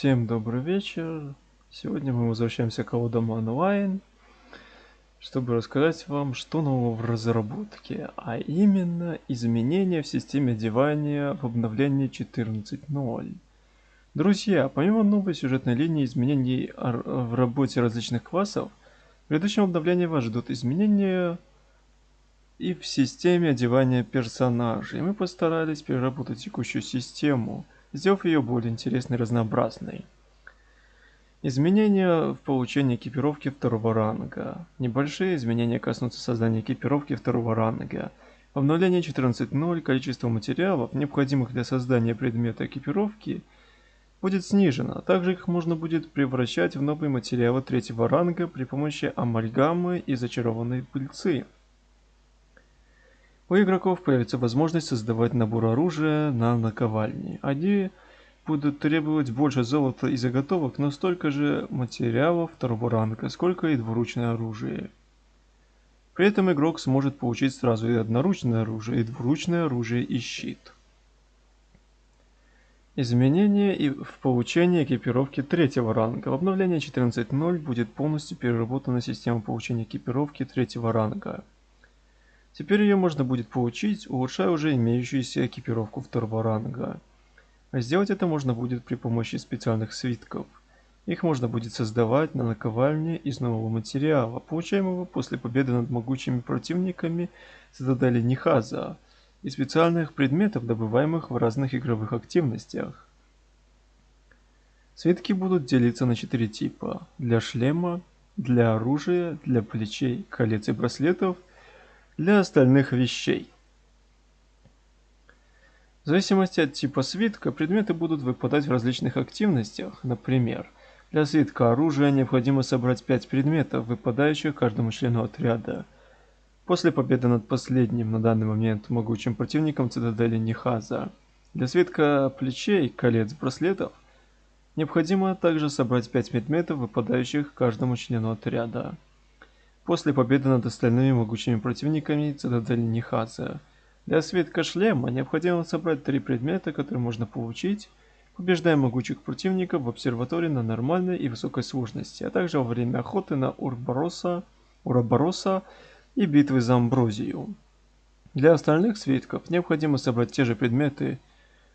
Всем добрый вечер. Сегодня мы возвращаемся к Аудам онлайн, чтобы рассказать вам, что нового в разработке, а именно изменения в системе одевания в обновлении 14.0. Друзья, помимо новой сюжетной линии изменений в работе различных классов, в предыдущем обновлении вас ждут изменения и в системе одевания персонажей. Мы постарались переработать текущую систему – сделав ее более интересной и разнообразной. Изменения в получении экипировки второго ранга. Небольшие изменения коснутся создания экипировки второго ранга. В обновлении 14.0 количество материалов, необходимых для создания предмета экипировки, будет снижено. Также их можно будет превращать в новые материалы третьего ранга при помощи амальгамы и зачарованной пыльцы. У игроков появится возможность создавать набор оружия на наковальне. Они будут требовать больше золота и заготовок, но столько же материалов второго ранга, сколько и двуручное оружие. При этом игрок сможет получить сразу и одноручное оружие, и двуручное оружие и щит. Изменения и в получении экипировки третьего ранга. В обновлении 14.0 будет полностью переработана система получения экипировки третьего ранга. Теперь ее можно будет получить, улучшая уже имеющуюся экипировку второго ранга. А сделать это можно будет при помощи специальных свитков. Их можно будет создавать на наковальне из нового материала, получаемого после победы над могучими противниками цитадели Нихаза, и специальных предметов, добываемых в разных игровых активностях. Свитки будут делиться на четыре типа. Для шлема, для оружия, для плечей, колец и браслетов – для остальных вещей. В зависимости от типа свитка, предметы будут выпадать в различных активностях. Например, для свитка оружия необходимо собрать 5 предметов, выпадающих каждому члену отряда. После победы над последним на данный момент могучим противником цитадели Нихаза. Для свитка плечей, колец, браслетов необходимо также собрать 5 предметов, выпадающих каждому члену отряда. После победы над остальными могучими противниками цитадели Нихаса. Для свитка шлема необходимо собрать три предмета, которые можно получить, побеждая могучих противников в обсерватории на нормальной и высокой сложности, а также во время охоты на Урбороса, Урабороса и битвы за Амброзию. Для остальных свитков необходимо собрать те же предметы,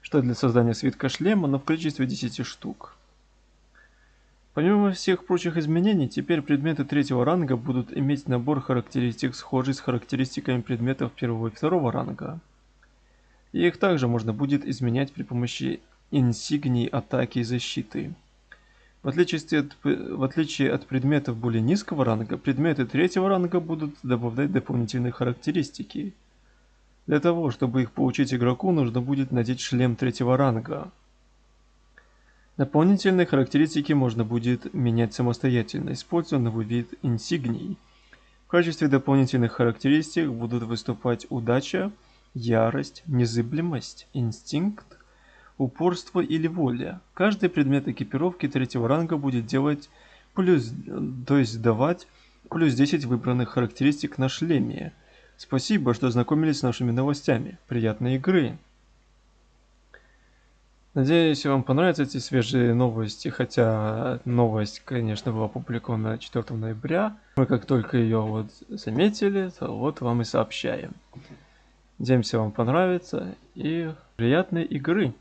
что для создания свитка шлема, но в количестве 10 штук. Помимо всех прочих изменений, теперь предметы третьего ранга будут иметь набор характеристик, схожий с характеристиками предметов первого и второго ранга. И их также можно будет изменять при помощи инсигний атаки и защиты. В отличие, от, в отличие от предметов более низкого ранга, предметы третьего ранга будут добавлять дополнительные характеристики. Для того, чтобы их получить игроку, нужно будет надеть шлем третьего ранга. Дополнительные характеристики можно будет менять самостоятельно, используя новый вид инсигний. В качестве дополнительных характеристик будут выступать удача, ярость, незыблемость, инстинкт, упорство или воля. Каждый предмет экипировки третьего ранга будет делать плюс, то есть давать плюс 10 выбранных характеристик на шлеме. Спасибо, что ознакомились с нашими новостями. Приятной игры! Надеюсь, вам понравятся эти свежие новости, хотя новость, конечно, была опубликована 4 ноября. Мы как только ее вот заметили, то вот вам и сообщаем. Надеемся, вам понравится и приятной игры!